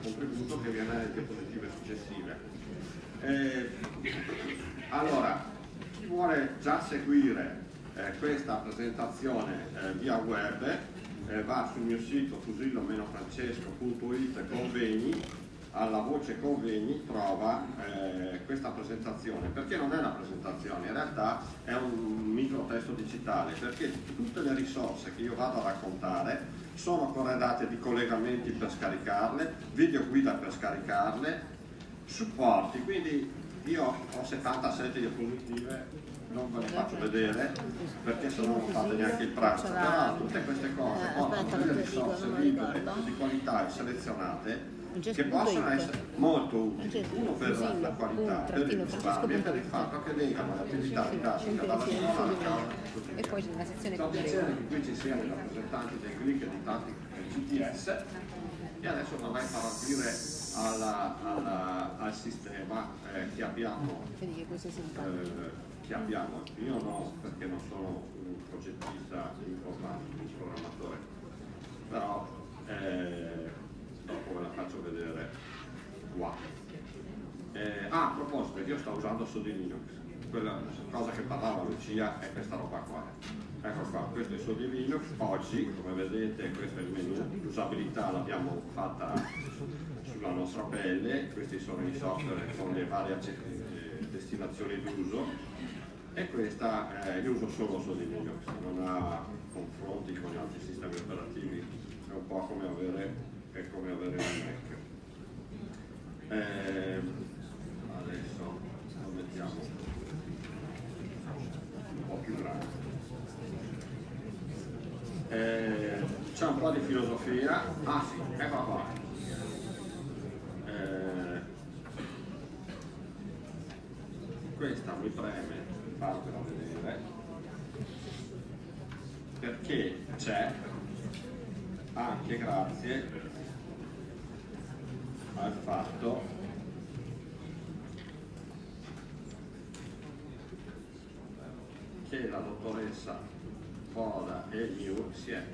contributo che viene nelle diapositive successive. Eh, allora, chi vuole già seguire eh, questa presentazione eh, via web eh, va sul mio sito fusillo-francesco.it convegni alla voce convegni trova eh, questa presentazione perché non è una presentazione in realtà è un micro testo digitale perché tutte le risorse che io vado a raccontare sono corredate di collegamenti per scaricarle video guida per scaricarle supporti quindi io ho 77 diapositive non ve le faccio vedere perché se no non fate neanche il pranzo. Però tutte queste cose Eh, portano delle risorse libere di qualità e selezionate che possono essere molto utili uno per la, la qualità per il risparmio e per il fatto che legano l'attività didattica dalla scuola alla casa E poi c'è una sezione piacere breve. che qui ci siano i rappresentanti dei click e di tanti GTS e adesso vorrei far aprire alla- alla- al sistema eh, che abbiamo Vedi che questo è simpatico. eh, che abbiamo. Io no, perché non sono un progettista informatico, un programmatore, però eh, dopo ve la faccio vedere qua. Eh, ah, a proposito, io sto usando Sodi Linux, quella cosa che parlava Lucia è questa roba qua. Ecco qua, questo è Sodi Linux, oggi come vedete questo è il menu, l'usabilità l'abbiamo fatta sulla nostra pelle, questi sono i software con le varie eh, destinazioni d'uso. E questa eh, io uso solo Sodi Linux, non ha confronti con gli altri sistemi operativi, è un po' come avere, è come avere un Mac. Eh, adesso lo mettiamo un po' più grande. Eh, c'è un po' di filosofia, ah sì, eccola qua. Eh, questa mi preme farvela vedere perché c'è anche grazie al fatto dottoressa Poda e New si è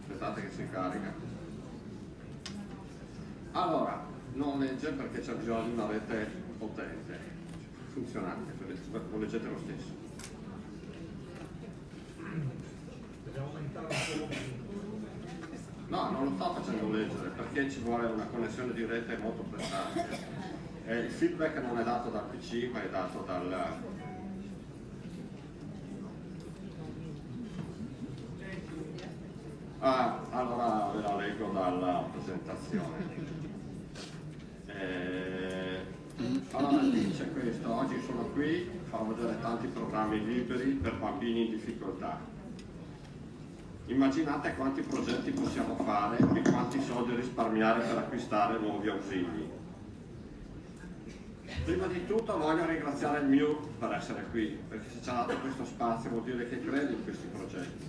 aspettate che si carica. Allora non legge perché c'è bisogno di una rete potente. Funzionante lo leggete lo stesso no non lo sto facendo leggere perché ci vuole una connessione di rete molto prestante e il feedback non è dato dal pc ma è dato dal Ah, allora ve la leggo dalla presentazione. Eh, allora dice questo, oggi sono qui, farò vedere tanti programmi liberi per bambini in difficoltà. Immaginate quanti progetti possiamo fare e quanti soldi risparmiare per acquistare nuovi ausili. Prima di tutto voglio ringraziare il MIU per essere qui, perché se ci ha dato questo spazio vuol dire che crede in questi progetti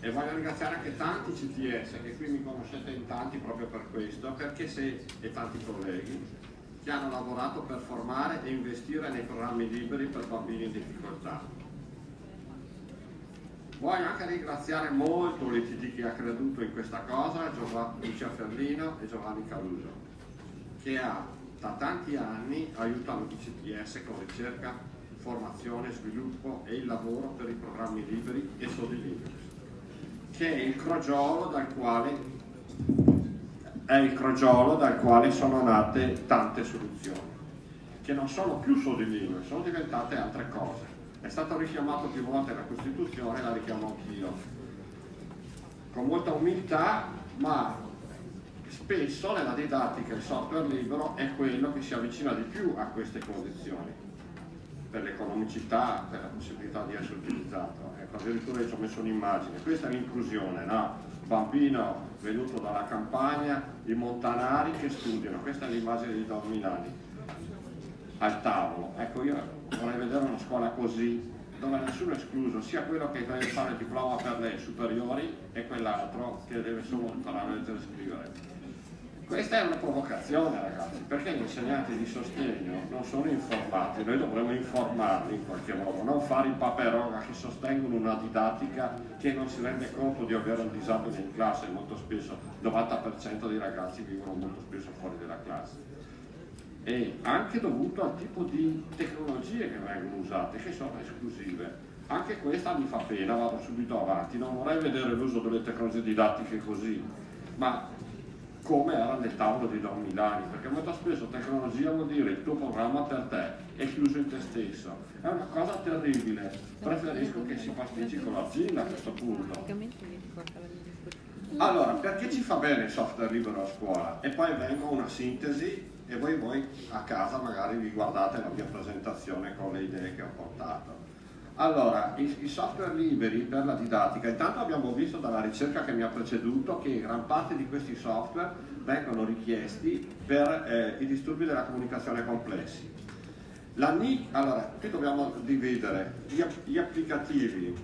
e voglio ringraziare anche tanti CTS che qui mi conoscete in tanti proprio per questo perché se, e tanti colleghi che hanno lavorato per formare e investire nei programmi liberi per bambini in difficoltà voglio anche ringraziare molto l'ITD che ha creduto in questa cosa Lucia Ferlino e Giovanni Caruso che ha, da tanti anni aiutano i CTS con ricerca, formazione, sviluppo e il lavoro per i programmi liberi e Sodi Linux che è il crogiolo dal quale è il crogiolo dal quale sono nate tante soluzioni che non sono più solo di sono diventate altre cose. È stato richiamato più volte la Costituzione, la richiamo anch'io. Con molta umiltà, ma spesso nella didattica il software libero è quello che si avvicina di più a queste condizioni per l'economicità, per la possibilità di essere utilizzato. Ecco, addirittura ci ho messo un'immagine, questa è l'inclusione, no? Bambino venuto dalla campagna, i montanari che studiano, questa è l'immagine di Don Milani al tavolo. Ecco, io vorrei vedere una scuola così, dove nessuno è escluso, sia quello che deve fare il diploma per le superiori e quell'altro che deve solo imparare a leggere e scrivere. Questa è una provocazione ragazzi, perché gli insegnanti di sostegno non sono informati, noi dovremmo informarli in qualche modo, non fare i paperoga che sostengono una didattica che non si rende conto di avere un disabile in classe, molto spesso il 90% dei ragazzi vivono molto spesso fuori dalla classe. E anche dovuto al tipo di tecnologie che vengono usate, che sono esclusive. Anche questa mi fa pena, vado subito avanti, non vorrei vedere l'uso delle tecnologie didattiche così, ma come era nel tavolo di Don Milani, perché molto spesso tecnologia vuol dire il tuo programma per te, è chiuso in te stesso. È una cosa terribile, preferisco che si pasticci con l'azienda a questo punto. Allora, perché ci fa bene il software libero a scuola? E poi vengo a una sintesi e voi, voi a casa magari vi guardate la mia presentazione con le idee che ho portato. Allora, i, i, software liberi per la didattica, intanto abbiamo visto dalla ricerca che mi ha preceduto che gran parte di questi software vengono richiesti per eh, i disturbi della comunicazione complessi. La NIC, allora, qui dobbiamo dividere gli, gli applicativi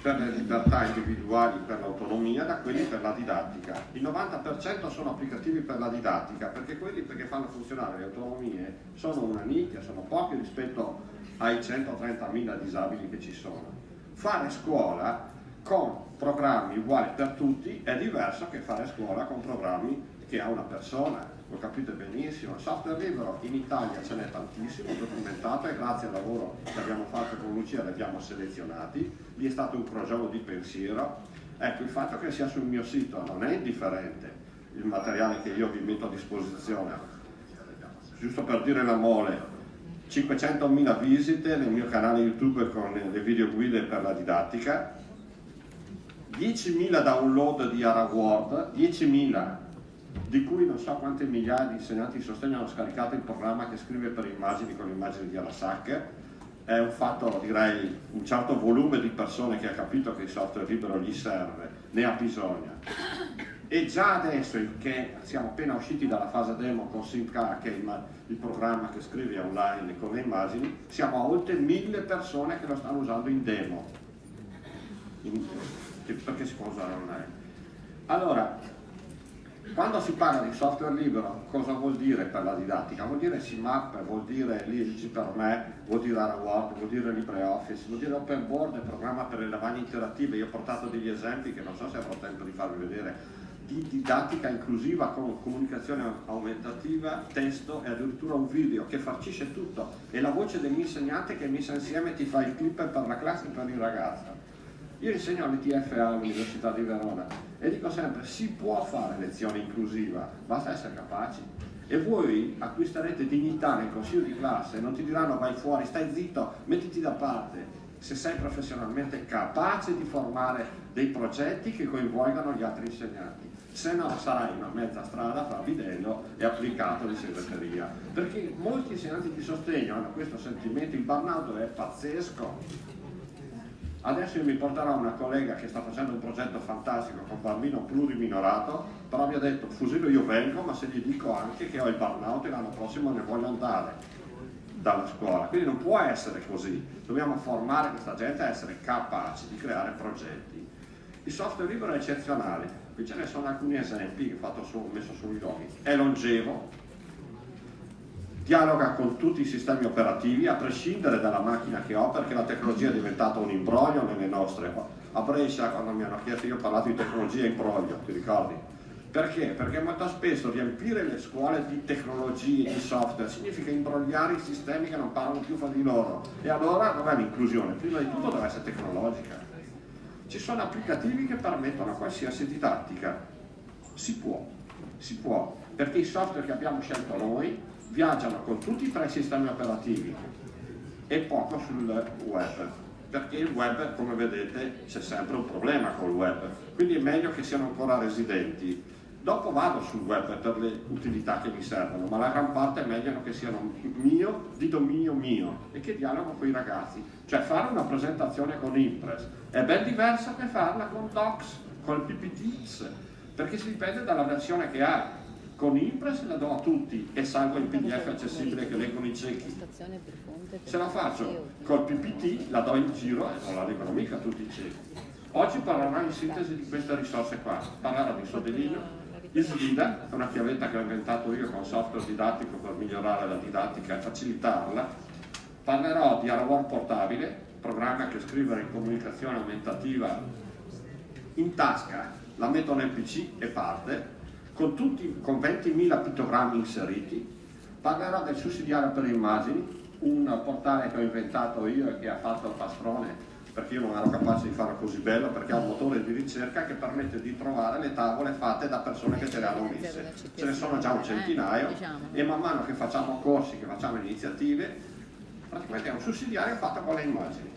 per le libertà individuali, per l'autonomia, da quelli per la didattica. Il 90% sono applicativi per la didattica, perché quelli che fanno funzionare le autonomie sono una nicchia, sono pochi rispetto ai 130.000 disabili che ci sono. Fare scuola con programmi uguali per tutti è diverso che fare scuola con programmi che ha una persona, lo capite benissimo. Software libero in Italia ce n'è tantissimo, documentato e grazie al lavoro che abbiamo fatto con Lucia li abbiamo selezionati, lì è stato un crogiolo di pensiero. Ecco, il fatto che sia sul mio sito non è indifferente il materiale che io vi metto a disposizione. Giusto per dire la mole, 500.000 visite nel mio canale YouTube con le video guide per la didattica, 10.000 download di AraWord, 10.000 di cui non so quante migliaia di insegnanti di sostegno hanno scaricato il programma che scrive per immagini con immagini di Arasak. È un fatto, direi, un certo volume di persone che ha capito che il software libero gli serve, ne ha bisogno. E già adesso che siamo appena usciti dalla fase demo con SimK, che è il, programma che scrive online con le immagini, siamo a oltre mille persone che lo stanno usando in demo, in, perché si può usare online. Allora, quando si parla di software libero, cosa vuol dire per la didattica? Vuol dire CMAP, vuol dire Lisci per me, vuol dire AraWord, vuol dire LibreOffice, vuol dire Open Board, programma per le lavagne interattive. Io ho portato degli esempi che non so se avrò tempo di farvi vedere di didattica inclusiva con comunicazione aumentativa, testo e addirittura un video che farcisce tutto e la voce dell'insegnante che messa insieme ti fa il clip per la classe e per il ragazzo. Io insegno all'ETFA all'Università di Verona e dico sempre si può fare lezione inclusiva, basta essere capaci. E voi acquisterete dignità nel consiglio di classe, non ti diranno vai fuori, stai zitto, mettiti da parte, se sei professionalmente capace di formare dei progetti che coinvolgano gli altri insegnanti se no sarai una mezza strada fra bidello e applicato di segreteria. Perché molti insegnanti di sostegno hanno questo sentimento, il burnout è pazzesco. Adesso io mi porterò una collega che sta facendo un progetto fantastico con un bambino pluriminorato, però mi ha detto Fusillo io vengo, ma se gli dico anche che ho il burnout e l'anno prossimo ne voglio andare dalla scuola. Quindi non può essere così, dobbiamo formare questa gente a essere capaci di creare progetti. Il software libero è eccezionale, qui ce ne sono alcuni esempi che ho messo sui loghi. È longevo, dialoga con tutti i sistemi operativi a prescindere dalla macchina che ho perché la tecnologia è diventata un imbroglio nelle nostre. A Brescia quando mi hanno chiesto io ho parlato di tecnologia imbroglio, ti ricordi? Perché? Perché molto spesso riempire le scuole di tecnologie, di software, significa imbrogliare i sistemi che non parlano più fra di loro. E allora dov'è l'inclusione? Prima di tutto deve essere tecnologica. Ci sono applicativi che permettono a qualsiasi didattica. Si può, si può, perché i software che abbiamo scelto noi viaggiano con tutti e tre i sistemi operativi e poco sul web, perché il web, come vedete, c'è sempre un problema col web, quindi è meglio che siano ancora residenti. Dopo vado sul web per le utilità che mi servono, ma la gran parte è meglio che siano mio, di dominio mio e che dialogo con i ragazzi. Cioè fare una presentazione con Impress è ben diverso che farla con Docs, con il PPTX, perché si dipende dalla versione che hai. Con Impress la do a tutti e salvo il PDF accessibile che leggono i ciechi. Se la faccio col PPT la do in giro e non la leggono mica tutti i ciechi. Oggi parlerò in sintesi di queste risorse qua. Parlerò di Sodelino, ISDIDA è una chiavetta che ho inventato io con software didattico per migliorare la didattica e facilitarla. Parlerò di Arawar Portabile, programma che scrivere in comunicazione aumentativa in tasca, la metto nel PC e parte, con, tutti, con 20.000 pittogrammi inseriti. Parlerò del sussidiario per immagini, un portale che ho inventato io e che ha fatto il pastrone perché io non ero capace di farlo così bello, perché ha un motore di ricerca che permette di trovare le tavole fatte da persone che ce le hanno messe. Ce ne sono già un centinaio e man mano che facciamo corsi, che facciamo iniziative, praticamente è un sussidiario fatto con le immagini.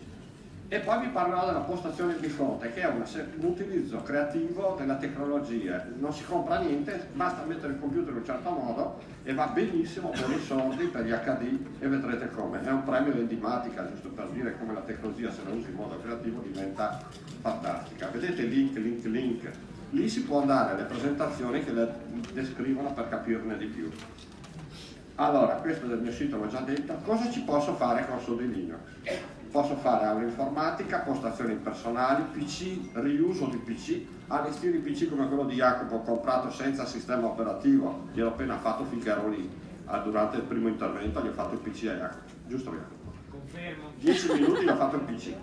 E poi vi parlerò della postazione di fronte, che è un, utilizzo creativo della tecnologia. Non si compra niente, basta mettere il computer in un certo modo e va benissimo per i soldi, per gli HD e vedrete come. È un premio di enigmatica, giusto per dire come la tecnologia se la usi in modo creativo diventa fantastica. Vedete link, link, link. Lì si può andare alle presentazioni che le descrivono per capirne di più. Allora, questo del mio sito l'ho già detto. Cosa ci posso fare con Sodilino? Posso fare agroinformatica, postazioni personali, PC, riuso di PC, allestire i PC come quello di Jacopo comprato senza sistema operativo, gliel'ho appena fatto finché ero lì, ah, durante il primo intervento gli ho fatto il PC a Jacopo, giusto Jacopo? Confermo. 10 minuti gli ho fatto il PC.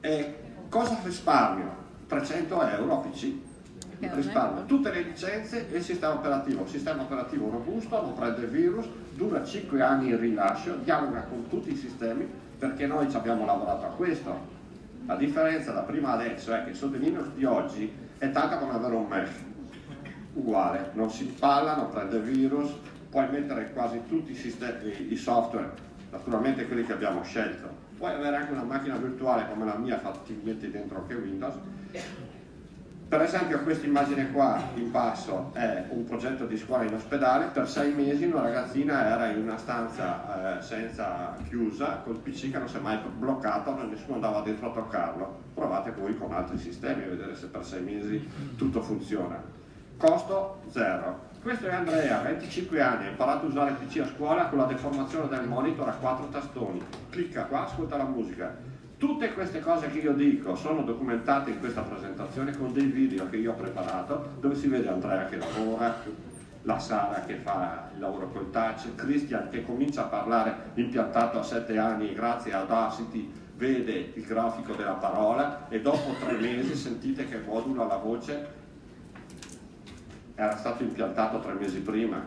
E cosa risparmio? 300 euro a PC. Risparmio tutte le licenze e il sistema operativo. sistema operativo robusto, non prende virus, dura 5 anni il rilascio, dialoga con tutti i sistemi, perché noi ci abbiamo lavorato a questo. La differenza da prima adesso è che sotto Linux di oggi è tanta come avere un mesh, uguale, non si palla, non prende virus, puoi mettere quasi tutti i, sistemi, i software, naturalmente quelli che abbiamo scelto, puoi avere anche una macchina virtuale come la mia fattivamente dentro anche Windows per esempio questa immagine qua in basso è un progetto di scuola in ospedale, per sei mesi una ragazzina era in una stanza eh, senza chiusa, col PC che non si è mai bloccato, nessuno andava dentro a toccarlo. Provate voi con altri sistemi a vedere se per sei mesi tutto funziona. Costo zero. Questo è Andrea, 25 anni, ha imparato a usare il PC a scuola con la deformazione del monitor a quattro tastoni. Clicca qua, ascolta la musica Tutte queste cose che io dico sono documentate in questa presentazione con dei video che io ho preparato dove si vede Andrea che lavora, la Sara che fa il lavoro col touch, Christian che comincia a parlare impiantato a 7 anni grazie a Audacity vede il grafico della parola e dopo tre mesi sentite che modula la voce era stato impiantato tre mesi prima.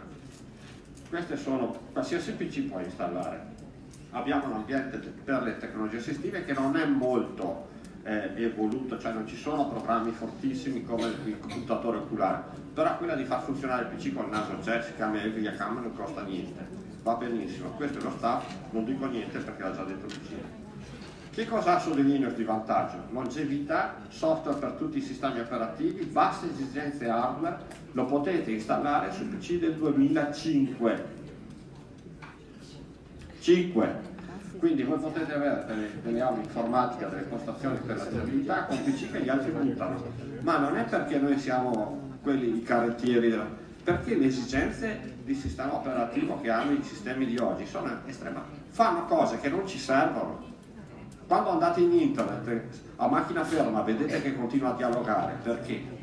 Queste sono, qualsiasi PC può installare abbiamo un ambiente per le tecnologie assistive che non è molto eh, evoluto, cioè non ci sono programmi fortissimi come il computatore oculare, però quella di far funzionare il PC con il naso c'è, si chiama Evia Cam non costa niente, va benissimo, questo è lo staff, non dico niente perché l'ha già detto PC. Che cosa ha su Linux di vantaggio? Longevità, software per tutti i sistemi operativi, basse esigenze hardware, lo potete installare su PC del 2005 5. Quindi voi potete avere delle, delle aule informatiche, delle postazioni per la stabilità con PC che gli altri buttano, ma non è perché noi siamo quelli i carrettieri, perché le esigenze di sistema operativo che hanno i sistemi di oggi sono estreme, fanno cose che non ci servono. Quando andate in internet a macchina ferma vedete che continua a dialogare, perché?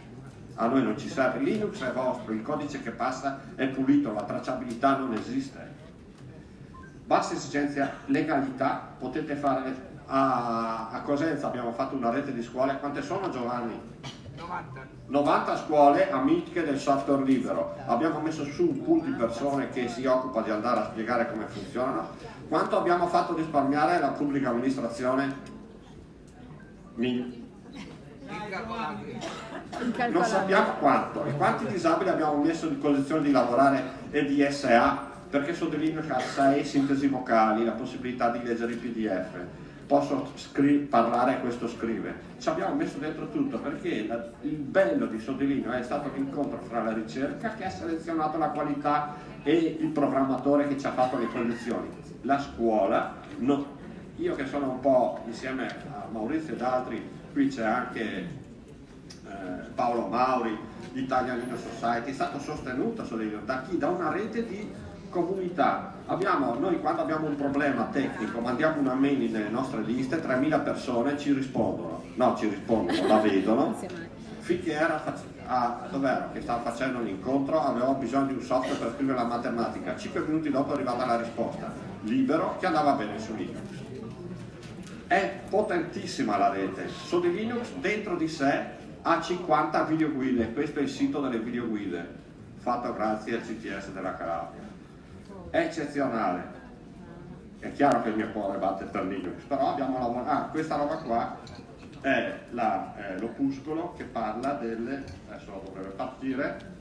A noi non ci serve, Linux è vostro, il codice che passa è pulito, la tracciabilità non esiste bassa esigenza legalità, potete fare a, a, Cosenza abbiamo fatto una rete di scuole, quante sono Giovanni? 90. 90 scuole amiche del software libero, abbiamo messo su un pool di persone che si occupa di andare a spiegare come funzionano, quanto abbiamo fatto risparmiare la pubblica amministrazione? Mil. Non sappiamo quanto e quanti disabili abbiamo messo in condizione di lavorare e di SA perché sottolineo che ha 6 sintesi vocali, la possibilità di leggere il pdf, posso parlare e questo scrive. Ci abbiamo messo dentro tutto perché la, il bello di Sottolineo è stato l'incontro fra la ricerca che ha selezionato la qualità e il programmatore che ci ha fatto le condizioni. La scuola, no, io che sono un po' insieme a Maurizio ed altri, qui c'è anche eh, Paolo Mauri, Italian Linux Society, è stato sostenuto da chi? Da una rete di comunità. Abbiamo, noi quando abbiamo un problema tecnico mandiamo una mail nelle nostre liste, 3.000 persone ci rispondono, no ci rispondono, la vedono, finché era a, dov'ero, che stava facendo l'incontro, avevamo bisogno di un software per scrivere la matematica. Cinque minuti dopo è arrivata la risposta, libero, che andava bene su Linux. È potentissima la rete. Su di Linux dentro di sé ha 50 videoguide, questo è il sito delle videoguide, fatto grazie al CTS della Calabria. Eccezionale. È chiaro che il mio cuore batte per Linux, però abbiamo lavorato. Ah, questa roba qua è l'opuscolo che parla delle, adesso dovrebbe partire,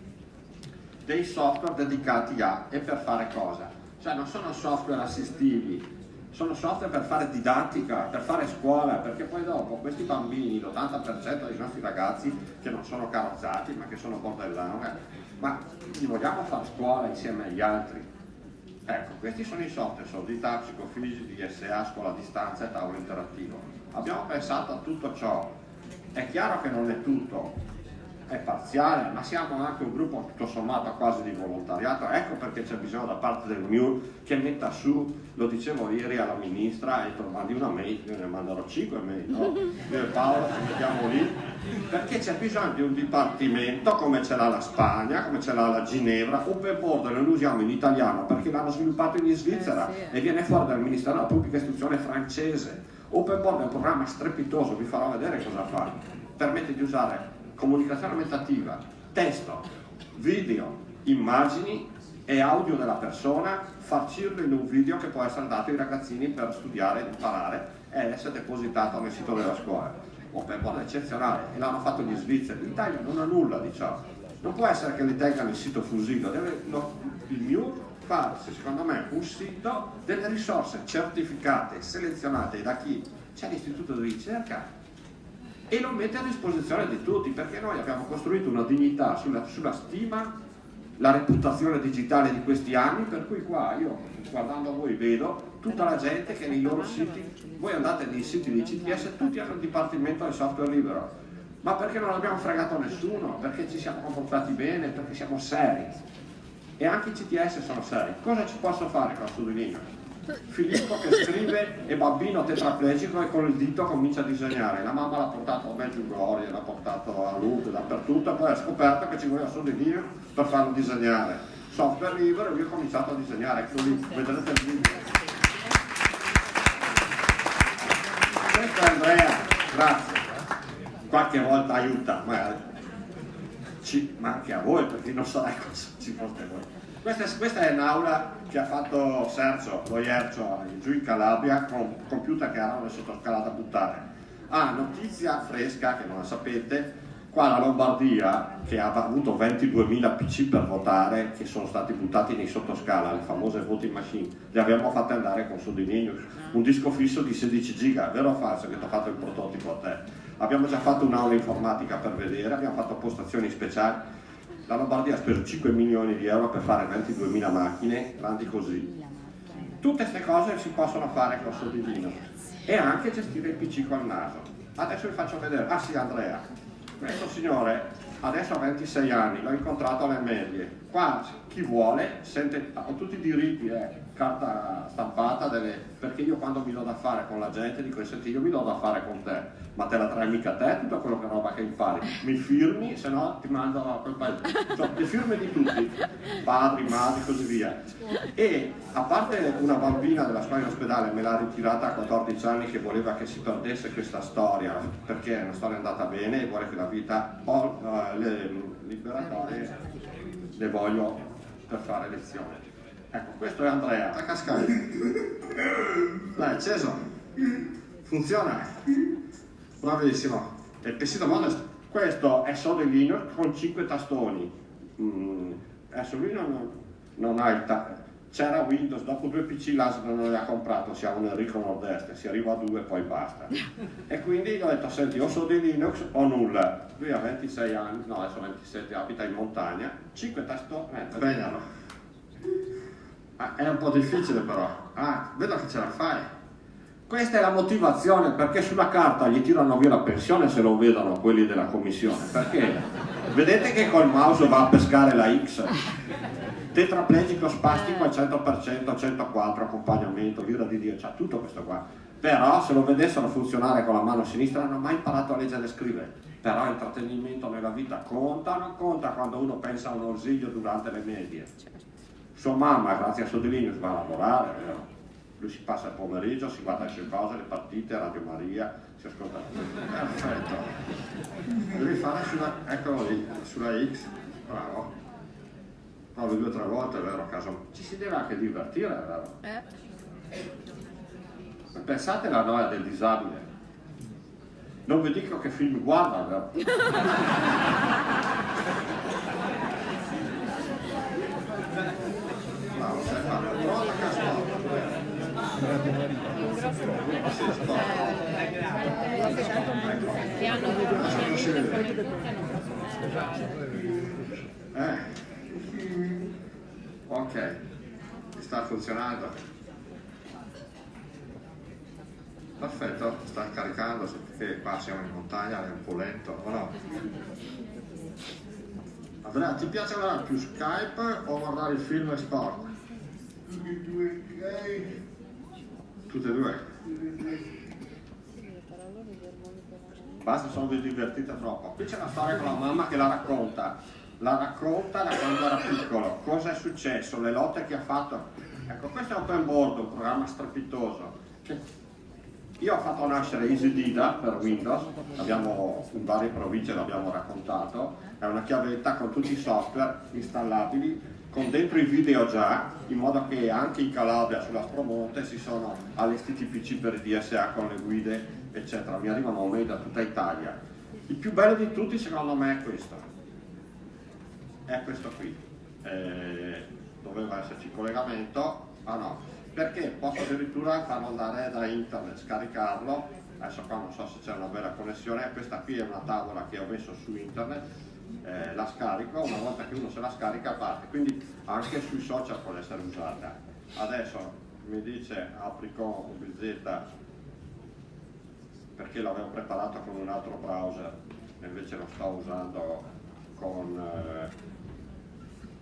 dei software dedicati a e per fare cosa? Cioè non sono software assistivi, sono software per fare didattica, per fare scuola, perché poi dopo questi bambini, l'80% dei nostri ragazzi che non sono carrozzati ma che sono bordellano, eh, ma gli vogliamo fare scuola insieme agli altri? Ecco, questi sono i software, solidità, psicofisici, DSA, scuola a distanza e tavolo interattivo. Abbiamo pensato a tutto ciò. È chiaro che non è tutto, è parziale, ma siamo anche un gruppo tutto sommato quasi di volontariato, ecco perché c'è bisogno da parte del MIUR che metta su, lo dicevo ieri alla ministra, e mandi una mail, io ne manderò 5 mail, no? Io e Paolo ci mettiamo lì, perché c'è bisogno di un dipartimento come ce l'ha la Spagna, come ce l'ha la Ginevra, Open Border noi lo usiamo in italiano perché l'hanno sviluppato in Svizzera e viene fuori dal Ministero della Pubblica Istruzione francese. Open Board è un programma strepitoso, vi farò vedere cosa fa. Permette di usare comunicazione aumentativa, testo, video, immagini e audio della persona, farcirlo in un video che può essere dato ai ragazzini per studiare, imparare e essere depositato nel sito della scuola. Open Board è eccezionale e l'hanno fatto gli svizzeri, l'Italia non ha nulla di ciò. Non può essere che li tengano il sito Fusino, deve, no, il MIUR farsi, secondo me, un sito delle risorse certificate, selezionate da chi? C'è l'istituto di ricerca e lo mette a disposizione di tutti perché noi abbiamo costruito una dignità sulla, sulla stima, la reputazione digitale di questi anni per cui qua io guardando a voi vedo tutta la gente che nei loro siti, voi andate nei siti di CTS tutti hanno il dipartimento del software libero. Ma perché non abbiamo fregato nessuno, perché ci siamo comportati bene, perché siamo seri? E anche i CTS sono seri. Cosa ci posso fare con Sudolino? Filippo che scrive e bambino tetraplegico e con il dito comincia a disegnare. La mamma l'ha portato a Medjugorje, l'ha portato a Lourdes, dappertutto, e poi ha scoperto che ci voleva solo di Dio per farlo disegnare. Software libero e io ho cominciato a disegnare, ecco lì, vedrete il video. Questo è Andrea, grazie. Qualche volta aiuta, magari. Ci, ma anche a voi, perché non so cosa ci foste voi. Questa, questa, è un'aula che ha fatto Sergio, lo Iercio, giù in Calabria, con computer che erano sottoscala da buttare. Ah, notizia fresca, che non la sapete, qua la Lombardia, che ha avuto 22.000 PC per votare, che sono stati buttati nei sottoscala, le famose voting machine, le abbiamo fatte andare con su di Linux, un disco fisso di 16 giga, vero o falso che ti ho fatto il prototipo a te? Abbiamo già fatto un'aula informatica per vedere, abbiamo fatto postazioni speciali, la Lombardia ha speso 5 milioni di euro per fare 22.000 macchine grandi così. Tutte queste cose si possono fare con Sodilino e anche gestire il PC col naso. Adesso vi faccio vedere, ah sì Andrea, questo signore adesso ha 26 anni, l'ho incontrato alle medie, qua chi vuole sente, ha tutti i diritti, eh, carta stampata, delle, perché io quando mi do da fare con la gente dico, senti io mi do da fare con te, ma te la trai mica te tutta quello che roba che impari, mi firmi, se no ti mando a quel paese, cioè le firme di tutti, padri, madri, così via. E a parte una bambina della scuola in ospedale me l'ha ritirata a 14 anni che voleva che si perdesse questa storia, perché è una storia andata bene e vuole che la vita, uh, le liberatorie le voglio per fare lezione. Ecco, questo è Andrea, a cascare. Dai, acceso. Funziona. Bravissimo. il PC mondo, questo è solo il Linux con 5 tastoni. Mm, adesso lui non, non ha il tasto. C'era Windows, dopo due PC l'ASL non li ha comprato, siamo nel ricco nord-est, si arriva a due e poi basta. E quindi gli ho detto, senti, o sono di Linux o nulla. Lui ha 26 anni, no adesso 27, abita in montagna, 5 tastoni, eh. Ah, è un po' difficile però. Ah, vedo che ce la fai. Questa è la motivazione perché sulla carta gli tirano via la pensione se lo vedono quelli della commissione. Perché vedete che col mouse va a pescare la X. Tetraplegico spastico al 100%, 104, accompagnamento, l'ira di Dio, c'ha tutto questo qua. Però se lo vedessero funzionare con la mano sinistra non hanno mai imparato a leggere e scrivere però intrattenimento nella vita conta non conta quando uno pensa a un ausilio durante le medie? Sua mamma, grazie a Sodilinius, va a lavorare, vero? Lui si passa il pomeriggio, si guarda le sue cose, le partite, Radio Maria, si ascolta. Perfetto. Devi fare sulla, eccolo lì, sulla X, bravo. Provi due o tre volte, vero? A caso. Ci si deve anche divertire, vero? Eh? Pensate alla noia del disabile. Non vi dico che film guarda, vero? Sei fatto. Pronta che hanno Eh. Ok, sta funzionando. Perfetto, sta caricando perché qua siamo in montagna, è un po' lento, o no? Andrea, ti piace guardare più Skype o guardare il film e sport? Tutte e due. Basta, sono vi divertite troppo. Qui c'è una storia con la mamma che la racconta. La racconta da quando era piccolo. Cosa è successo, le lotte che ha fatto. Ecco, questo è Open Board, un programma strepitoso. che io ho fatto nascere EasyDida per Windows, abbiamo, in varie province l'abbiamo raccontato, è una chiavetta con tutti i software installabili, con dentro i video già, in modo che anche in Calabria, sulla Spromonte, si sono allestiti PC per DSA con le guide, eccetera. Mi arrivano mail da tutta Italia. Il più bello di tutti secondo me è questo. È questo qui. Eh, doveva esserci collegamento, ah no, perché posso addirittura farlo andare da internet, scaricarlo, adesso qua non so se c'è una bella connessione, questa qui è una tavola che ho messo su internet, eh, la scarico, una volta che uno se la scarica parte, quindi anche sui social può essere usata. Adesso mi dice Apricon UBZ perché l'avevo preparato con un altro browser, invece lo sto usando con... Eh...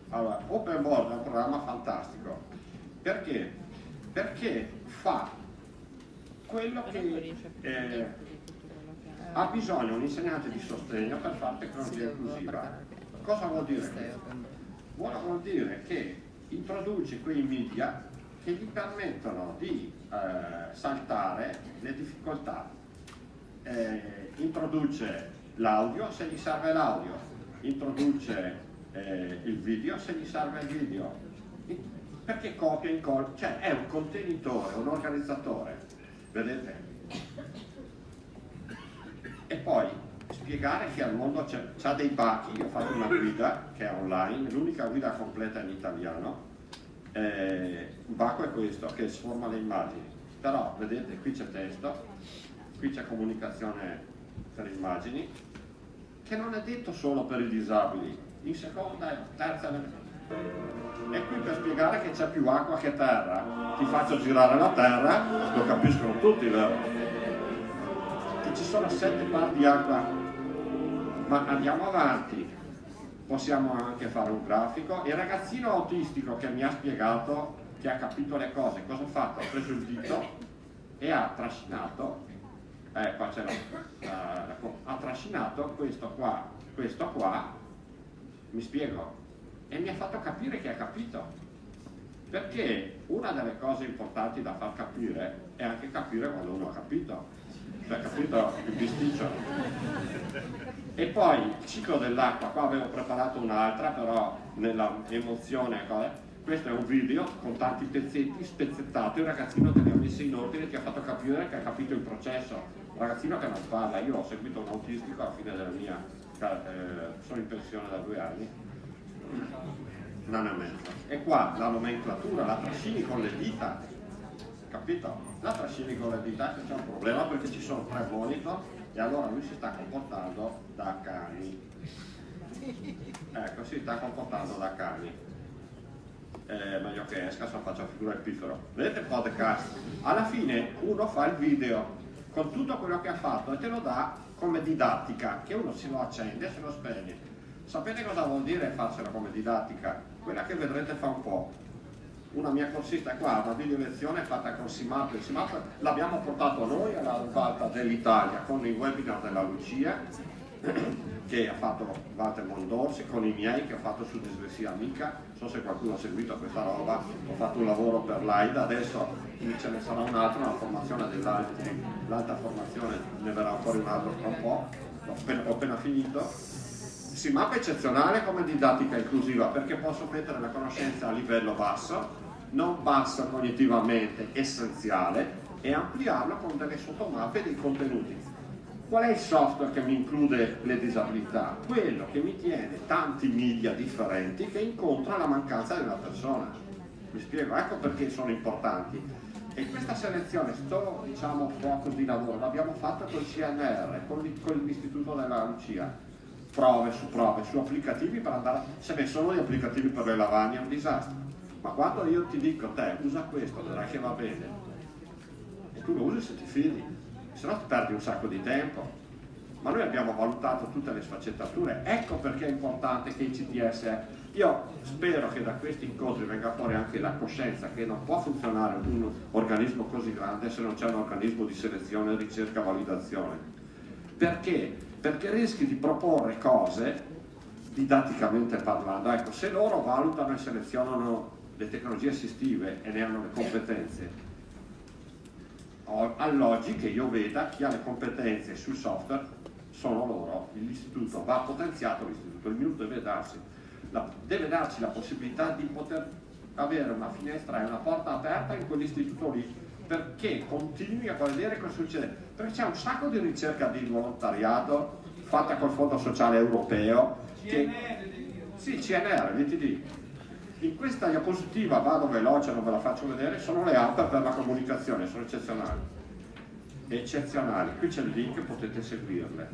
Allora, OpenBoard è un programma fantastico, perché? Perché fa quello che eh, ha bisogno un insegnante di sostegno per fare tecnologia inclusiva. Cosa vuol dire questo? Vuol dire che introduce quei media che gli permettono di eh, saltare le difficoltà. Eh, introduce l'audio se gli serve l'audio, introduce eh, il video se gli serve il video, perché copia e incolla, cioè è un contenitore, un organizzatore, vedete? E poi spiegare che al mondo c'ha dei bachi, io ho fatto una guida che è online, l'unica guida completa in italiano, eh, un baco è questo, che sforma le immagini, però vedete qui c'è testo, qui c'è comunicazione per immagini, che non è detto solo per i disabili, in seconda e terza è qui per spiegare che c'è più acqua che terra. Ti faccio girare la terra, lo capiscono tutti, vero? Ci sono sette par di acqua. Ma andiamo avanti. Possiamo anche fare un grafico. Il ragazzino autistico che mi ha spiegato, che ha capito le cose, cosa ha fatto? Ha preso il dito e ha trascinato, eh, qua la, la, la, ha trascinato questo qua, questo qua, mi spiego, e mi ha fatto capire che ha capito. Perché una delle cose importanti da far capire è anche capire quando uno ha capito, cioè capito il bisticcio. E poi il ciclo dell'acqua, qua avevo preparato un'altra, però nella emozione, questo è un video con tanti pezzetti spezzettati, un ragazzino che li ha messi in ordine, che ha fatto capire che ha capito il processo. Un ragazzino che non parla, io ho seguito un autistico alla fine della mia, eh, sono in pensione da due anni, un anno e mezzo. E qua la nomenclatura la trascini con le dita, capito? La trascini con le dita che c'è un problema perché ci sono tre monitor e allora lui si sta comportando da cani. Ecco, si sta comportando da cani. Eh, meglio che esca se faccio figura il piffero. Vedete il podcast? Alla fine uno fa il video con tutto quello che ha fatto e te lo dà come didattica, che uno si lo accende e se lo spegne. Sapete cosa vuol dire farsela come didattica? Quella che vedrete fa un po'. Una mia corsista è qua, una video lezione fatta con SIMAP. Il SIMAP l'abbiamo portato noi alla ribalta dell'Italia con i webinar della Lucia che ha fatto Walter Mondorsi con i miei che ho fatto su dislessia amica non so se qualcuno ha seguito questa roba ho fatto un lavoro per l'AIDA adesso ce ne sarà un altro una formazione dell'alta formazione ne verrà fuori un altro tra un po' ho appena, ho appena finito si mappa eccezionale come didattica inclusiva perché posso mettere la conoscenza a livello basso non basso cognitivamente essenziale e ampliarlo con delle sottomappe dei contenuti Qual è il software che mi include le disabilità? Quello che mi tiene tanti miglia differenti che incontra la mancanza della persona. Mi spiego, ecco perché sono importanti. E questa selezione, questo diciamo, focus di lavoro, l'abbiamo fatta col CNR, con l'Istituto della Lucia. Prove su prove, su applicativi per andare... Se ne sono gli applicativi per le lavagne è un disastro. Ma quando io ti dico te usa questo, vedrai che va bene, e tu lo usi se ti fidi se no ti perdi un sacco di tempo. Ma noi abbiamo valutato tutte le sfaccettature, ecco perché è importante che i CTS, io spero che da questi incontri venga fuori anche la coscienza che non può funzionare un organismo così grande se non c'è un organismo di selezione, ricerca, validazione. Perché? Perché rischi di proporre cose didatticamente parlando. Ecco, se loro valutano e selezionano le tecnologie assistive e ne hanno le competenze, alloggi che io veda chi ha le competenze sul software sono loro, l'istituto va potenziato l'istituto, il minuto deve darsi, la, deve darci la possibilità di poter avere una finestra e una porta aperta in quell'istituto lì perché continui a vedere cosa succede. Perché c'è un sacco di ricerca di volontariato fatta col fondo sociale europeo che, sì, CNR, VTD in questa diapositiva vado veloce, non ve la faccio vedere, sono le app per la comunicazione, sono eccezionali. Eccezionali, qui c'è il link, potete seguirle.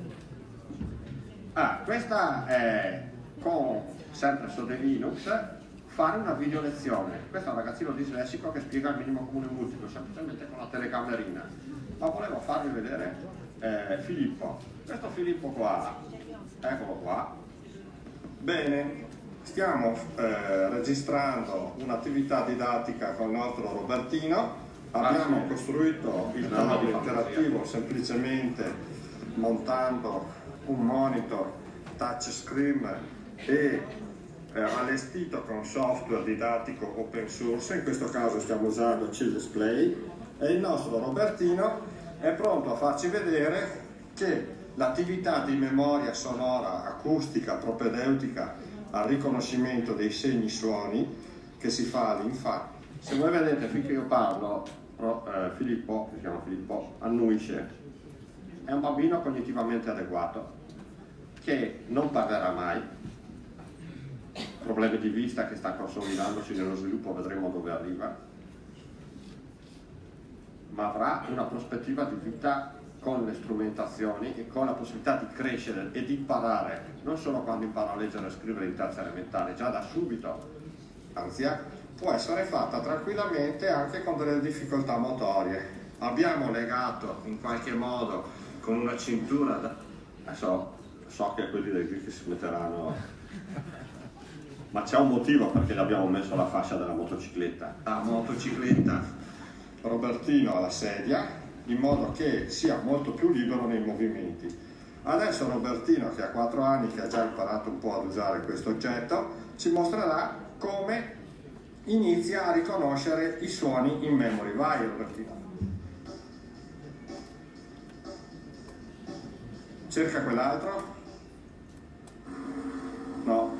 Ah, questa è con, sempre su The Linux, fare una video lezione. Questo è un ragazzino dislessico che spiega il minimo comune multiplo, semplicemente con la telecamerina. Ma volevo farvi vedere eh, Filippo. Questo Filippo qua, eccolo qua. Bene, stiamo eh, registrando un'attività didattica con il nostro Robertino, abbiamo ah, costruito il tavolo interattivo semplicemente montando un monitor touchscreen e eh, allestito con software didattico open source, in questo caso stiamo usando C-Display e il nostro Robertino è pronto a farci vedere che l'attività di memoria sonora, acustica, propedeutica al riconoscimento dei segni suoni che si fa all'infanzia. Se voi vedete finché io parlo, eh, Filippo, si chiama Filippo, annuisce. È un bambino cognitivamente adeguato che non parlerà mai, problemi di vista che sta consolidandosi nello sviluppo, vedremo dove arriva, ma avrà una prospettiva di vita con le strumentazioni e con la possibilità di crescere e di imparare, non solo quando impara a leggere e scrivere in terza elementare, già da subito, anzi eh, può essere fatta tranquillamente anche con delle difficoltà motorie. Abbiamo legato in qualche modo con una cintura, da... adesso so che quelli del GIF si metteranno, ma c'è un motivo perché gli abbiamo messo la fascia della motocicletta. La motocicletta Robertino alla sedia, in modo che sia molto più libero nei movimenti. Adesso Robertino, che ha 4 anni, che ha già imparato un po' ad usare questo oggetto, ci mostrerà come inizia a riconoscere i suoni in memory. Vai Robertino. Cerca quell'altro. No.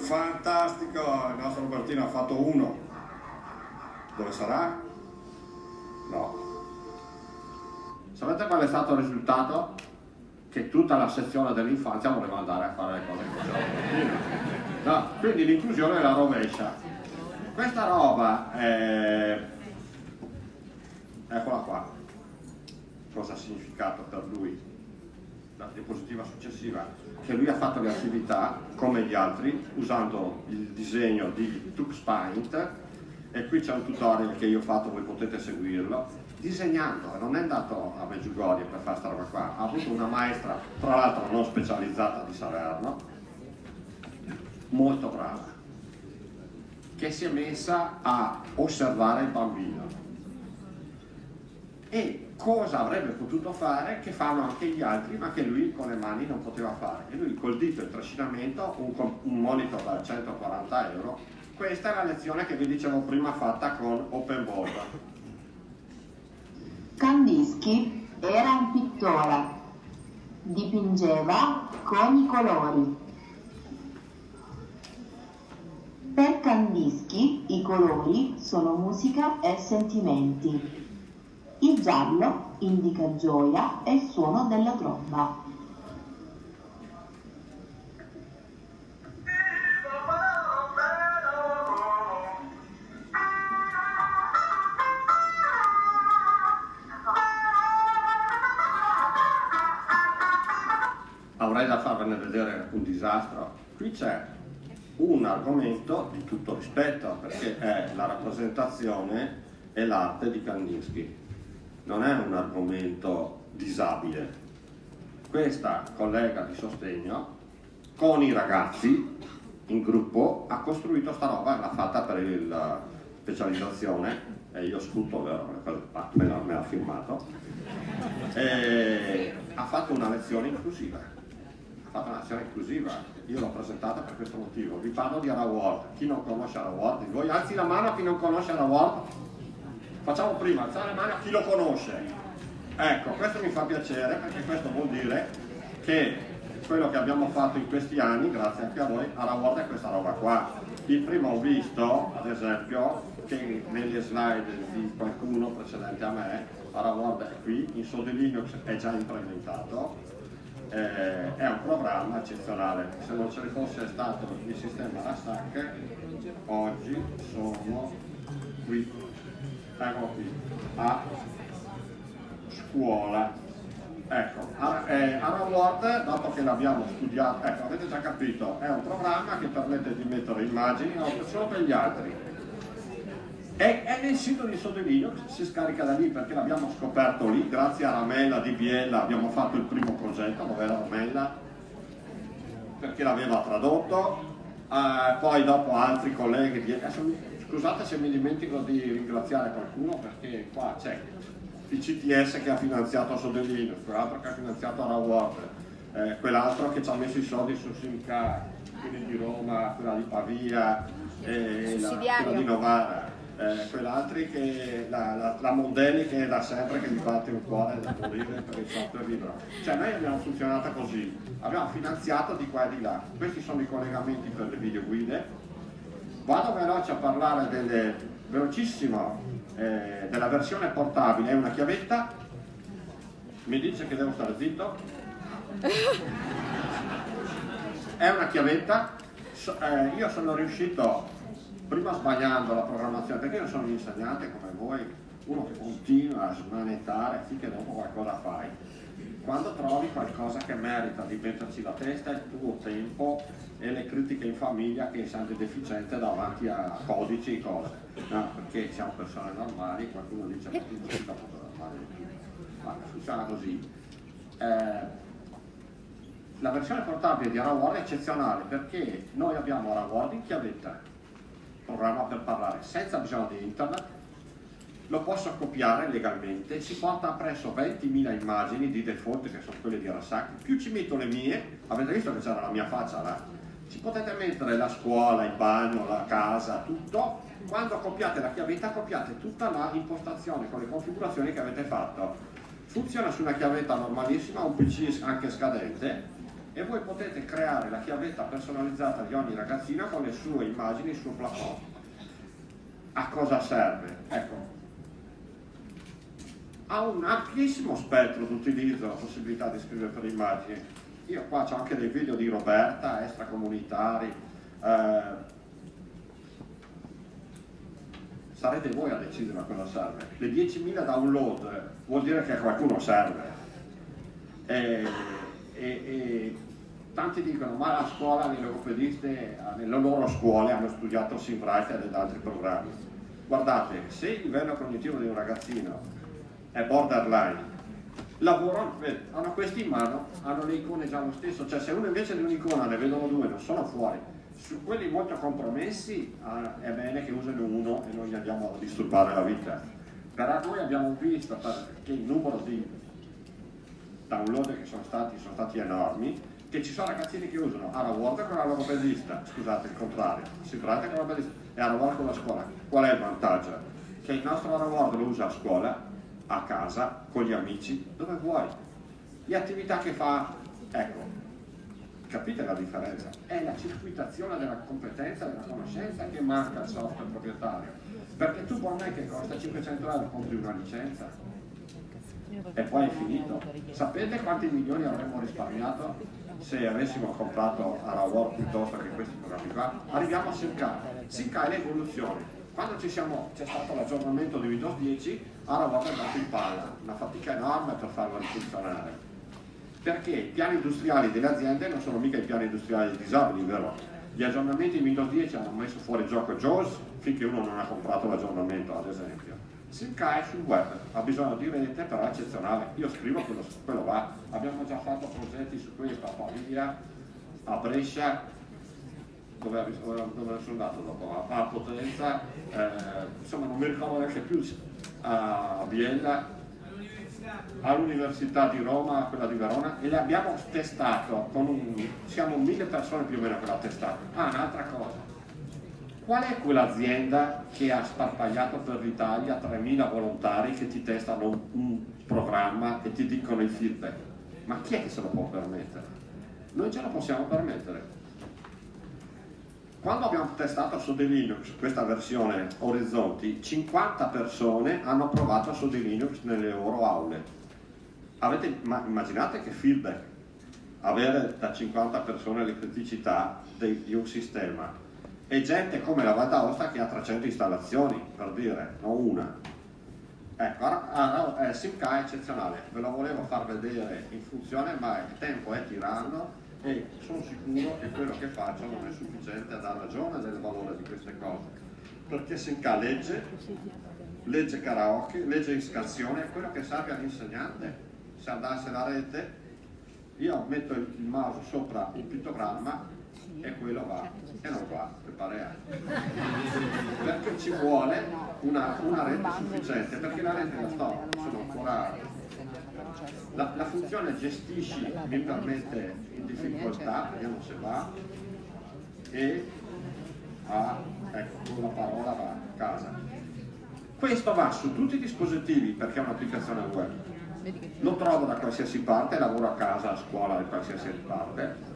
Fantastico, il nostro Robertino ha fatto uno. Dove sarà? No. Sapete qual è stato il risultato? Che tutta la sezione dell'infanzia voleva andare a fare le cose che no, Quindi l'inclusione è la rovescia. Questa roba è... Eccola qua. Cosa ha significato per lui? La diapositiva successiva. Che lui ha fatto le attività come gli altri usando il disegno di TuxPaint e qui c'è un tutorial che io ho fatto, voi potete seguirlo, disegnando, non è andato a Meggiugorie per fare questa roba qua, ha avuto una maestra, tra l'altro non specializzata di Salerno, molto brava, che si è messa a osservare il bambino. E cosa avrebbe potuto fare che fanno anche gli altri ma che lui con le mani non poteva fare? E lui col dito e il trascinamento un, un monitor da 140 euro questa è la lezione che vi dicevo prima fatta con Open Board. Kandinsky era un pittore. Dipingeva con i colori. Per Kandinsky i colori sono musica e sentimenti. Il giallo indica gioia e il suono della tromba. Qui c'è un argomento di tutto rispetto perché è la rappresentazione e l'arte di Kandinsky. Non è un argomento disabile. Questa collega di sostegno con i ragazzi in gruppo ha costruito sta roba, l'ha fatta per la specializzazione e io sfrutto me l'ha firmato. E ha fatto una lezione inclusiva. Ha fatto una lezione inclusiva io l'ho presentata per questo motivo. Vi parlo di Araward chi non conosce Araward voi alzi la mano a chi non conosce Araward Facciamo prima alzare la mano a chi lo conosce. Ecco, questo mi fa piacere perché questo vuol dire che quello che abbiamo fatto in questi anni, grazie anche a voi, lavorato è questa roba qua. Il primo ho visto, ad esempio, che nelle slide di qualcuno precedente a me, Araward è qui, in Sode Linux è già implementato, eh, è un programma eccezionale. Se non ce ne fosse stato il sistema RASAC, oggi sono qui eccolo qui, a scuola. Ecco, eh, Word, dopo che l'abbiamo studiato, ecco, avete già capito, è un programma che permette di mettere immagini solo per gli altri. E è nel sito di Sodelino, si scarica da lì perché l'abbiamo scoperto lì, grazie a Ramella di Biella abbiamo fatto il primo progetto, dove era Ramella, perché l'aveva tradotto, eh, poi dopo altri colleghi, adesso Scusate se mi dimentico di ringraziare qualcuno perché qua c'è il CTS che ha finanziato Sodellino, quell'altro che ha finanziato Araward, eh, quell'altro che ci ha messo i soldi su Simca, quelli di Roma, quella di Pavia, eh, la, quella di Novara. Eh, quell'altri che la, la, la, Mondelli che è da sempre che mi batte un cuore da morire per il software libero cioè noi abbiamo funzionato così abbiamo finanziato di qua e di là. Questi sono i collegamenti per le videoguide. Vado veloce a parlare delle, velocissimo eh, della versione portabile, è una chiavetta, mi dice che devo stare zitto, è una chiavetta, so, eh, io sono riuscito, prima sbagliando la programmazione, perché io sono un insegnante come voi, uno che continua a smanettare finché dopo qualcosa fai, quando trovi qualcosa che merita di metterci la testa il tuo tempo e le critiche in famiglia che sei deficiente davanti a codici e cose. No, perché siamo persone normali qualcuno dice tu non sei normale. Ma funziona così. Eh, la versione portabile di Araward è eccezionale perché noi abbiamo Araward in chiavetta programma per parlare senza bisogno di internet lo posso copiare legalmente, si porta appresso 20.000 immagini di default che sono quelle di Rasaki, più ci metto le mie, avete visto che c'era la mia faccia là, ci potete mettere la scuola, il bagno, la casa, tutto, quando copiate la chiavetta copiate tutta la impostazione con le configurazioni che avete fatto. Funziona su una chiavetta normalissima, un PC anche scadente e voi potete creare la chiavetta personalizzata di ogni ragazzina con le sue immagini, il suo plafond. A cosa serve? Ecco, ha un amplissimo spettro di utilizzo la possibilità di scrivere per immagini. Io qua ho anche dei video di Roberta, extracomunitari. Eh, sarete voi a decidere a cosa serve. Le 10.000 download vuol dire che a qualcuno serve. E, e, e, tanti dicono ma la scuola, le logopediste, nelle loro scuole hanno studiato Simwriter ed altri programmi. Guardate, se il livello cognitivo di un ragazzino è borderline. Lavorano, hanno questi in mano, hanno le icone già lo stesso, cioè se uno invece di un'icona ne vedono due, non sono fuori. Su quelli molto compromessi ah, è bene che usino uno e non gli andiamo a disturbare la vita. però noi abbiamo visto che il numero di download che sono stati, sono stati enormi, che ci sono ragazzini che usano Araword con la loro logopedista, scusate il contrario, si tratta con la logopedista e Araword con la scuola. Qual è il vantaggio? Che il nostro Araword lo usa a scuola, a casa, con gli amici, dove vuoi. Le attività che fa, ecco, capite la differenza? È la circuitazione della competenza, della conoscenza che manca al software proprietario perché tu puoi me che costa 500 euro compri una licenza e poi è finito. Sapete quanti milioni avremmo risparmiato se avessimo comprato Arawar piuttosto che questi programmi qua? Arriviamo a Simca. Simca è l'evoluzione. Quando c'è stato l'aggiornamento di Windows 10, Arawar è andato in palla, una fatica enorme per farlo funzionare. Perché i piani industriali delle aziende non sono mica i piani industriali disabili, vero? Gli aggiornamenti di Windows 10 hanno messo fuori gioco JAWS finché uno non ha comprato l'aggiornamento, ad esempio. Simca è sul web, ha bisogno di rete, però è eccezionale. Io scrivo quello, quello va. Abbiamo già fatto progetti su questo a Pavia, a Brescia, dove, dove sono andato dopo? A, Potenza, eh, insomma non mi ricordo neanche più, a Biella, all'Università di Roma, quella di Verona, e le abbiamo testato, con un, siamo mille persone più o meno che l'ha testato. Ah, un'altra cosa, qual è quell'azienda che ha sparpagliato per l'Italia 3.000 volontari che ti testano un, programma e ti dicono il feedback? Ma chi è che se lo può permettere? Noi ce lo possiamo permettere. Quando abbiamo testato su di Linux questa versione Orizzonti, 50 persone hanno provato su di Linux nelle loro aule. Avete, immaginate che feedback avere da 50 persone le criticità di un sistema e gente come la Val d'Aosta che ha 300 installazioni, per dire, non una. Ecco, ah, eh, SimK è eccezionale, ve lo volevo far vedere in funzione, ma il tempo è tiranno e sono sicuro che quello che faccio non è sufficiente a dar ragione del valore di queste cose perché Senka legge legge karaoke, legge in scansione è quello che serve all'insegnante se andasse la rete io metto il mouse sopra il pittogramma e quello va e non va per pare perché ci vuole una, una rete sufficiente perché la rete la sto sono ancora la, la funzione gestisci permette in difficoltà, vediamo se va, e a, ecco, con la parola va a casa. Questo va su tutti i dispositivi perché è un'applicazione web. Lo trovo da qualsiasi parte, lavoro a casa, a scuola, da qualsiasi parte.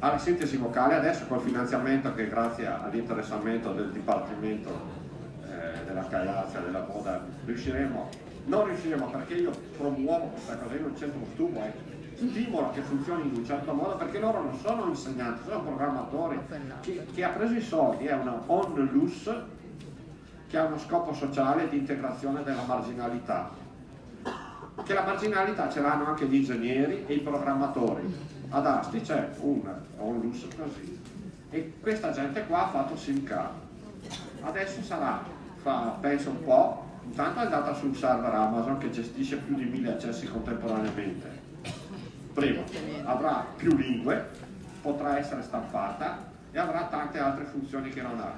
Ha la sintesi vocale adesso col finanziamento che grazie all'interessamento del Dipartimento eh, della Cagliazia, della Moda, riusciremo non riusciremo perché io promuovo questa cosa, io non c'entro stupo, eh. stimolo che funzioni in un certo modo perché loro non sono insegnanti, sono programmatori. Chi, chi ha preso i soldi è una onlus che ha uno scopo sociale di integrazione della marginalità. Che la marginalità ce l'hanno anche gli ingegneri e i programmatori. Ad Asti c'è un onlus così. E questa gente qua ha fatto SimCard. Adesso sarà, fa, penso un po', Intanto è andata sul server Amazon che gestisce più di mille accessi contemporaneamente. Primo, avrà più lingue, potrà essere stampata e avrà tante altre funzioni che non ha.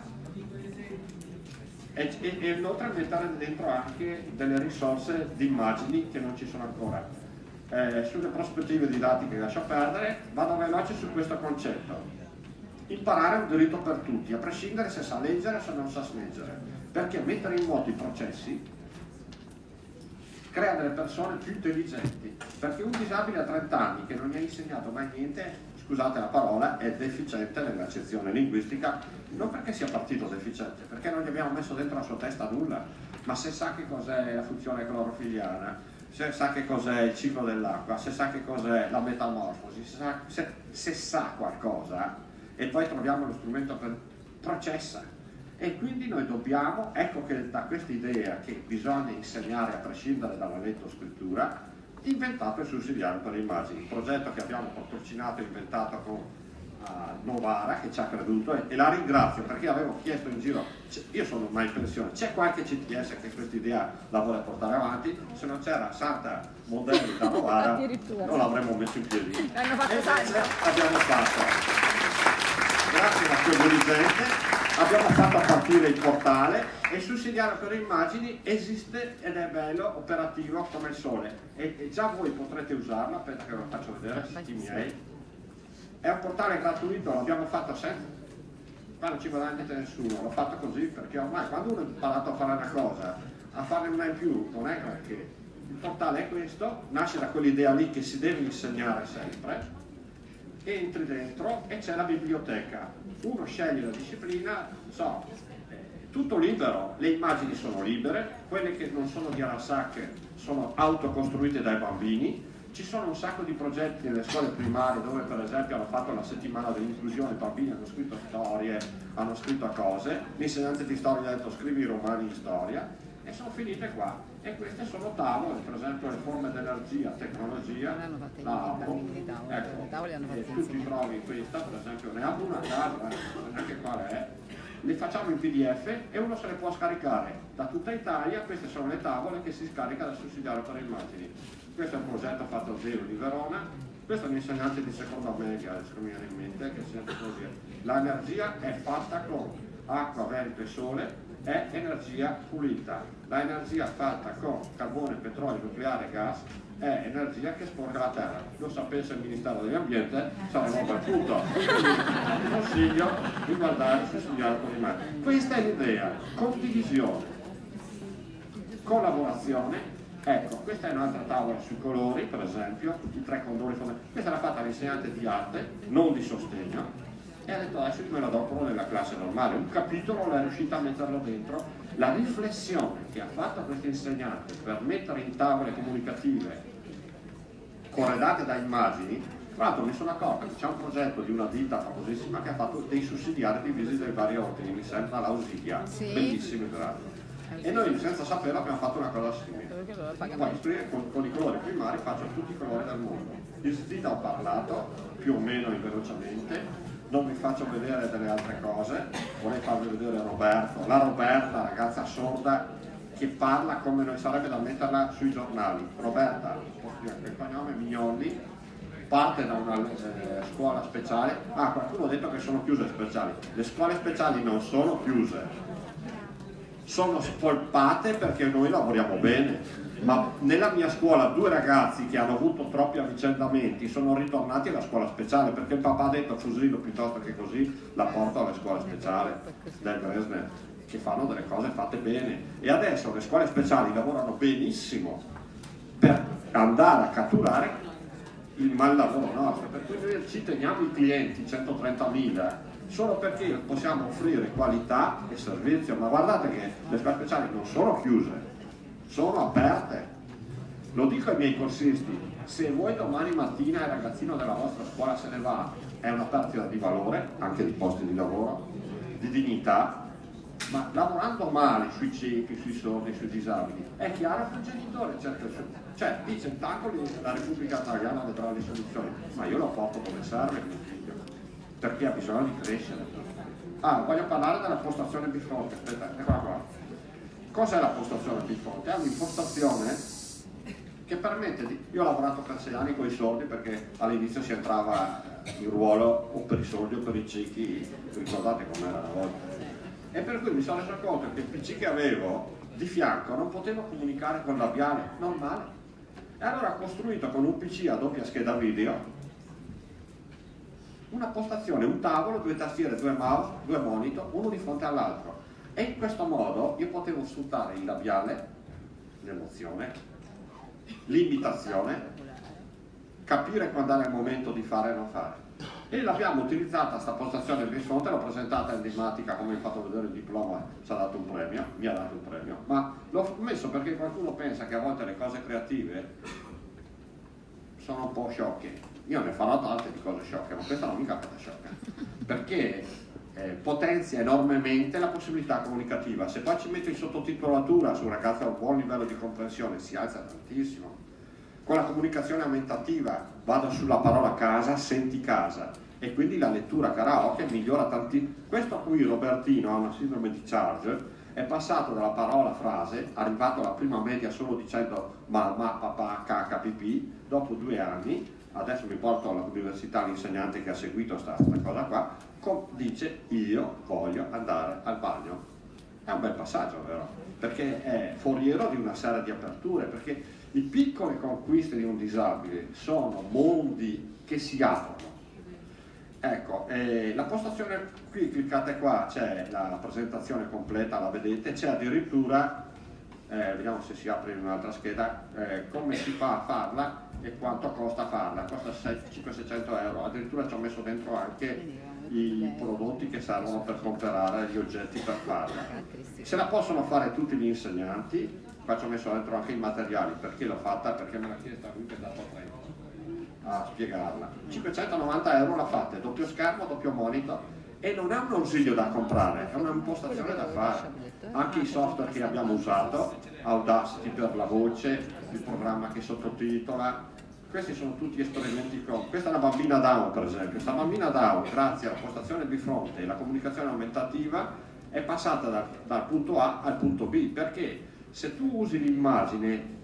E, e, e inoltre mettere dentro anche delle risorse di immagini che non ci sono ancora. Eh, sulle prospettive didattiche lascio perdere, vado veloce su questo concetto. Imparare è un diritto per tutti, a prescindere se sa leggere o se non sa leggere perché mettere in moto i processi crea delle persone più intelligenti, perché un disabile a 30 anni che non gli ha insegnato mai niente, scusate la parola, è deficiente nell'accezione linguistica, non perché sia partito deficiente, perché non gli abbiamo messo dentro la sua testa nulla, ma se sa che cos'è la funzione clorofiliana, se sa che cos'è il ciclo dell'acqua, se sa che cos'è la metamorfosi, se sa, se, se sa qualcosa, e poi troviamo lo strumento per processa, e quindi noi dobbiamo, ecco che da questa idea che bisogna insegnare a prescindere dalla letto-scrittura, inventato il sussidiario per le immagini, un progetto che abbiamo patrocinato e inventato con Novara che ci ha creduto e, la ringrazio perché avevo chiesto in giro, io sono ormai in pensione, c'è qualche CTS che questa idea la vuole portare avanti, se non c'era Santa Modelli da Novara non l'avremmo messo in piedi. E abbiamo fatto, grazie a quel dirigente. Abbiamo fatto partire il portale e il sussidiario per immagini esiste ed è bello, operativo come il sole. E, e già voi potrete usarlo, aspetta che ve lo faccio vedere, siti miei. È un portale gratuito, l'abbiamo fatto senza qua non ci guadagnate nessuno, l'ho fatto così perché ormai quando uno ha imparato a fare una cosa, a farne una in più, non è che il portale è questo, nasce da quell'idea lì che si deve insegnare sempre, entri dentro e c'è la biblioteca, uno sceglie la disciplina, so, tutto libero, le immagini sono libere, quelle che non sono di Arasaka sono autocostruite dai bambini, ci sono un sacco di progetti nelle scuole primarie dove per esempio hanno fatto la settimana dell'inclusione, i bambini hanno scritto storie, hanno scritto cose, l'insegnante di storia ha detto scrivi romani in storia e sono finite qua. E queste sono tavole, per esempio le forme d'energia, tecnologia, la APO, ecco, e tu ti trovi questa, per esempio ne apro una casa, neanche qual è, le facciamo in pdf e uno se le può scaricare da tutta Italia, queste sono le tavole che si scarica dal sussidiario per immagini. Questo è un progetto fatto a zero di Verona, questo è un insegnante di seconda media, adesso mi viene in mente, che sente così. L'energia è fatta con acqua, vento e sole, è energia pulita. L'energia fatta con carbone, petrolio, nucleare e gas è energia che sporca la terra. Lo sapesse il Ministero dell'Ambiente saremmo per tutto. Quindi consiglio di guardare su studiare con me. Questa è l'idea, condivisione, collaborazione. Ecco, questa è un'altra tavola sui colori, per esempio, i tre colori fondamentali. Questa l'ha fatta l'insegnante di arte, non di sostegno, e ha detto adesso me la do nella classe normale. Un capitolo l'è riuscita a metterlo dentro. La riflessione che ha fatto questo insegnante per mettere in tavole comunicative corredate da immagini, tra l'altro mi sono accorto che c'è un progetto di una ditta famosissima che ha fatto dei sussidiari divisi dai vari ordini, mi sembra l'Ausilia, sì. bellissimi peraltro. E noi senza saperlo abbiamo fatto una cosa simile. Poi con, con, i colori primari faccio tutti i colori del mondo. Di Zita ho parlato, più o meno velocemente, non vi faccio vedere delle altre cose, vorrei farvi vedere Roberto, la Roberta, ragazza sorda, che parla come noi sarebbe da metterla sui giornali. Roberta, il cognome Mignolli, parte da una eh, scuola speciale. Ah, qualcuno ha detto che sono chiuse speciali. Le scuole speciali non sono chiuse, sono spolpate perché noi lavoriamo bene. Ma nella mia scuola due ragazzi che hanno avuto troppi avvicendamenti sono ritornati alla scuola speciale perché il papà ha detto fusillo piuttosto che così la porto alle scuole speciali del Bresner che fanno delle cose fatte bene. E adesso le scuole speciali lavorano benissimo per andare a catturare il mal lavoro nostro. Per cui noi ci teniamo i clienti 130.000 solo perché possiamo offrire qualità e servizio ma guardate che le scuole speciali non sono chiuse sono aperte. Lo dico ai miei corsisti, se voi domani mattina il ragazzino della vostra scuola se ne va, è una perdita di valore, anche di posti di lavoro, di dignità, ma lavorando male sui ciechi, sui sordi, sui disabili, è chiaro che il genitore cerca il suo. Cioè, i centacoli la Repubblica Italiana vedrà le soluzioni, ma io lo porto come serve perché ha bisogno di crescere. Ah, voglio parlare della postazione bifonte, aspetta, eccola qua. Cos'è la postazione Bifonte? È un'impostazione che permette di... Io ho lavorato per sei anni con i soldi perché all'inizio si entrava in ruolo o per i soldi o per i ciechi, ricordate com'era una volta. E per cui mi sono reso conto che il PC che avevo di fianco non potevo comunicare con il labiale, normale. E allora ho costruito con un PC a doppia scheda video una postazione, un tavolo, due tastiere, due mouse, due monitor, uno di fronte all'altro e in questo modo io potevo sfruttare il labiale, l'emozione, l'imitazione, capire quando era il momento di fare e non fare. E l'abbiamo utilizzata questa postazione di fronte, l'ho presentata in dimatica come ho fatto vedere il diploma, ci ha dato un premio, mi ha dato un premio, ma l'ho messo perché qualcuno pensa che a volte le cose creative sono un po' sciocche. Io ne farò tante di cose sciocche, ma questa non mi capita sciocca. Perché eh, potenzia enormemente la possibilità comunicativa. Se poi ci metto in sottotitolatura su un ragazzo a un buon livello di comprensione si alza tantissimo. Con la comunicazione aumentativa vado sulla parola casa, senti casa e quindi la lettura karaoke migliora tantissimo. Questo a cui Robertino ha una sindrome di charge è passato dalla parola frase, arrivato alla prima media solo dicendo mamma, papà, caca, pipì, dopo due anni, adesso mi porto all'università l'insegnante che ha seguito questa cosa qua, dice io voglio andare al bagno È un bel passaggio, vero? Perché è foriero di una serie di aperture, perché le piccole conquiste di un disabile sono mondi che si aprono. Ecco, eh, la postazione qui, cliccate qua, c'è la presentazione completa, la vedete, c'è addirittura, eh, vediamo se si apre in un'altra scheda, eh, come si fa a farla e quanto costa farla, costa 500-600 euro, addirittura ci ho messo dentro anche i prodotti che servono per comprare gli oggetti per farla. Se la possono fare tutti gli insegnanti, qua ci ho messo dentro anche i materiali, perché l'ho fatta? Perché me l'ha chiesta lui che è dato a 30 a spiegarla. 590 euro la fate, doppio schermo, doppio monitor e non è un ausilio da comprare, è un'impostazione da fare. Anche i software che abbiamo usato, Audacity per la voce, il programma che sottotitola, questi sono tutti esperimenti con. Questa è una bambina Down per esempio, questa bambina Down grazie alla postazione bifronte e alla comunicazione aumentativa è passata dal, dal punto A al punto B. Perché se tu usi l'immagine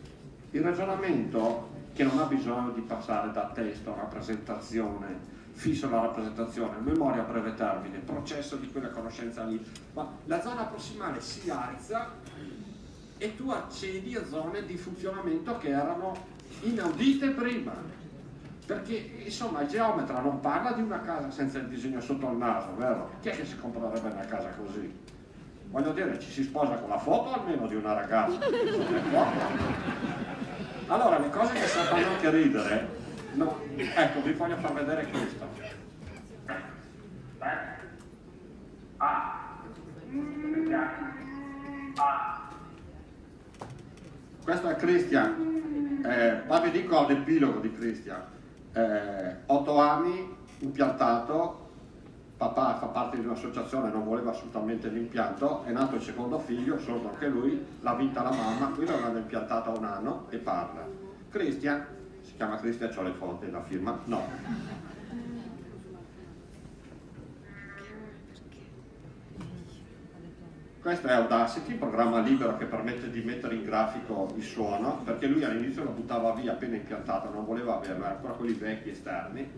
il ragionamento che non ha bisogno di passare da testo a rappresentazione, fisso la rappresentazione, memoria a breve termine, processo di quella conoscenza lì, ma la zona prossimale si alza e tu accedi a zone di funzionamento che erano inaudite prima. Perché insomma il geometra non parla di una casa senza il disegno sotto il naso, vero? Chi è che si comprerebbe una casa così? Voglio dire, ci si sposa con la foto almeno di una ragazza. Allora, le cose che fanno anche ridere, no, ecco, vi voglio far vedere questo. Questo è Christian, eh, ma vi dico l'epilogo di Christian. Eh, 8 anni, impiantato, papà fa parte di un'associazione, non voleva assolutamente l'impianto, è nato il secondo figlio, sordo anche lui, l'ha vinta la mamma, qui l'hanno impiantata un anno e parla. Christian, si chiama Christian, ho le foto, la firma, no. Questo è Audacity, programma libero che permette di mettere in grafico il suono, perché lui all'inizio lo buttava via appena impiantato, non voleva averlo, era ancora quelli vecchi esterni,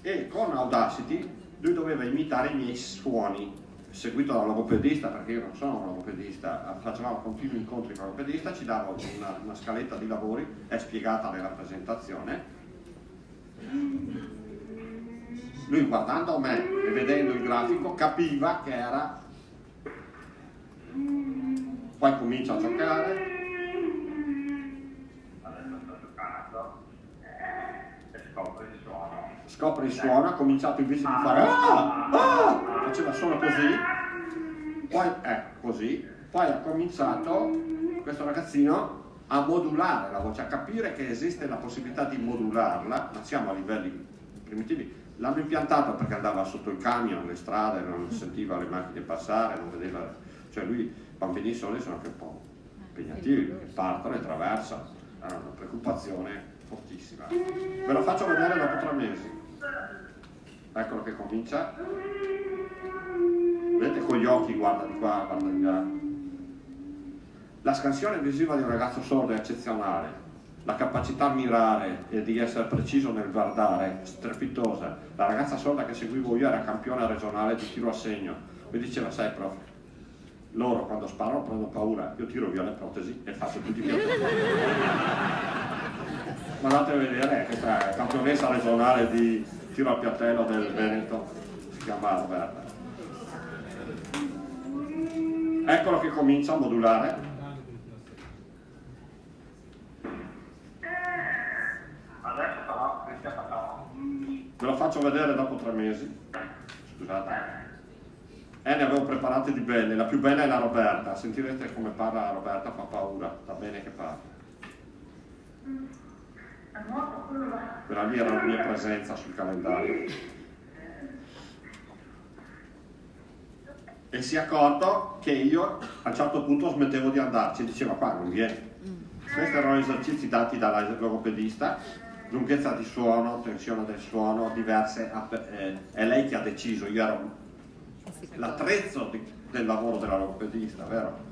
e con Audacity lui doveva imitare i miei suoni, seguito da un logopedista, perché io non sono un logopedista, facevamo continui incontri con il logopedista, ci dava una, una scaletta di lavori, è spiegata nella presentazione. Lui guardando me e vedendo il grafico capiva che era... Poi comincia a giocare, scopre il suono, ha cominciato invece di fare ah, ah, faceva solo così, poi eh, così, poi ha cominciato questo ragazzino a modulare la voce, a capire che esiste la possibilità di modularla, ma siamo a livelli primitivi. L'hanno impiantato perché andava sotto il camion, le strade, non sentiva le macchine passare, non vedeva, cioè lui, bambini soli sono anche un po' impegnativi, partono e traversano, è una preoccupazione fortissima. Ve lo faccio vedere dopo tre mesi. Eccolo che comincia. Vedete con gli occhi guarda di qua guarda di là. La scansione visiva di un ragazzo sordo è eccezionale. La capacità a mirare e di essere preciso nel guardare strepitosa. La ragazza sorda che seguivo io era campione regionale di tiro a segno. Mi diceva sai prof loro quando sparano prendono paura io tiro via le protesi e faccio tutti i miei ma andate a vedere questa campionessa regionale di tiro al piattello del Veneto, si chiama Roberta. Eccolo che comincia a modulare. Adesso però, Ve lo faccio vedere dopo tre mesi. Scusate. Eh, ne avevo preparate di belle, la più bella è la Roberta, sentirete come parla la Roberta, fa paura, va bene che parla. Quella lì era la mia presenza sul calendario. E si è accorto che io a un certo punto smettevo di andarci, diceva qua non viene. Questi erano esercizi dati dalla logopedista, lunghezza di suono, tensione del suono, diverse, eh, è lei che ha deciso, io ero l'attrezzo del lavoro della logopedista, vero?